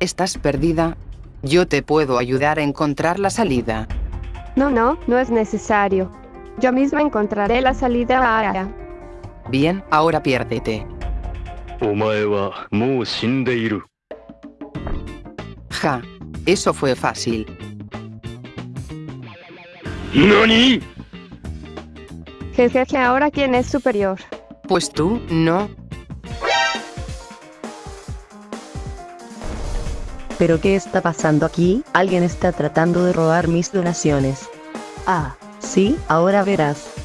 ¿Estás perdida? Yo te puedo ayudar a encontrar la salida. No, no, no es necesario. Yo misma encontraré la salida ahora. Bien, ahora piérdete. Ja, eso fue fácil. ¿Nani? Jejeje, ahora quién es superior. Pues tú, no, ¿Pero qué está pasando aquí? Alguien está tratando de robar mis donaciones. Ah, sí, ahora verás.